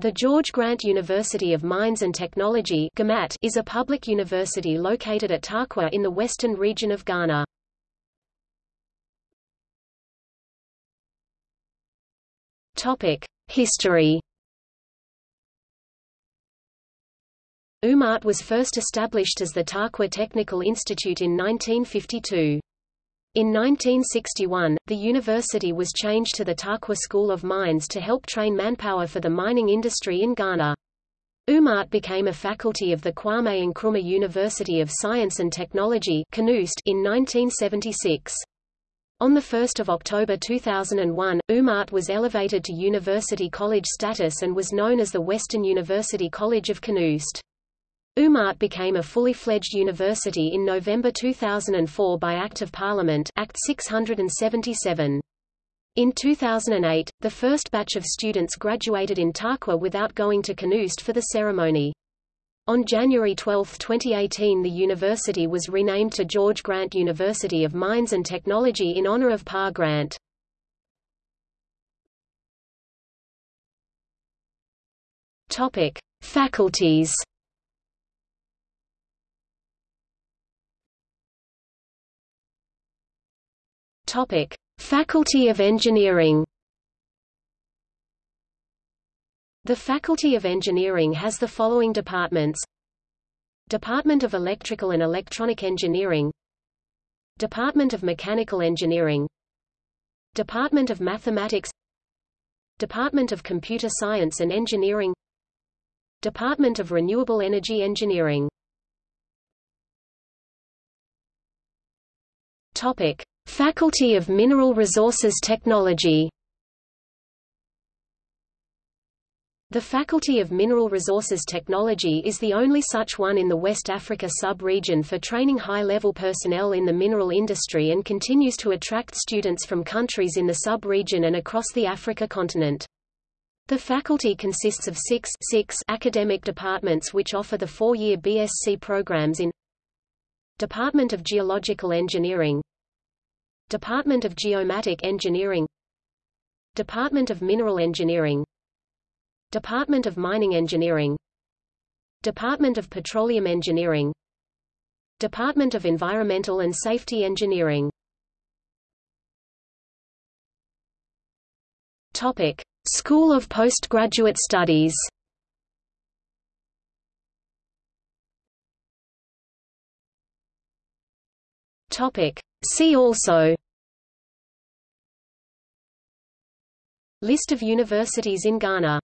The George Grant University of Mines and Technology is a public university located at Tarkwa in the western region of Ghana. History UMAT was first established as the Tarkwa Technical Institute in 1952. In 1961, the university was changed to the Tarkwa School of Mines to help train manpower for the mining industry in Ghana. UMAT became a faculty of the Kwame Nkrumah University of Science and Technology in 1976. On 1 October 2001, UMAT was elevated to university college status and was known as the Western University College of KNUST. UMAT became a fully fledged university in November 2004 by Act of Parliament Act 677. In 2008, the first batch of students graduated in Tarkwa without going to KNUST for the ceremony. On January 12, 2018 the university was renamed to George Grant University of Mines and Technology in honor of Pa Grant. Topic: Faculties Topic: Faculty of Engineering. The Faculty of Engineering has the following departments: Department of Electrical and Electronic Engineering, Department of Mechanical Engineering, Department of Mathematics, Department of Computer Science and Engineering, Department of Renewable Energy Engineering. Topic: Faculty of Mineral Resources Technology The Faculty of Mineral Resources Technology is the only such one in the West Africa sub-region for training high-level personnel in the mineral industry and continues to attract students from countries in the sub-region and across the Africa continent. The faculty consists of six, six academic departments which offer the four-year BSc programs in Department of Geological Engineering Department of Geomatic Engineering Department of Mineral Engineering Department of Mining Engineering Department of Petroleum Engineering Department of Environmental and Safety Engineering Topic: School of Postgraduate Studies. Topic: See also List of universities in Ghana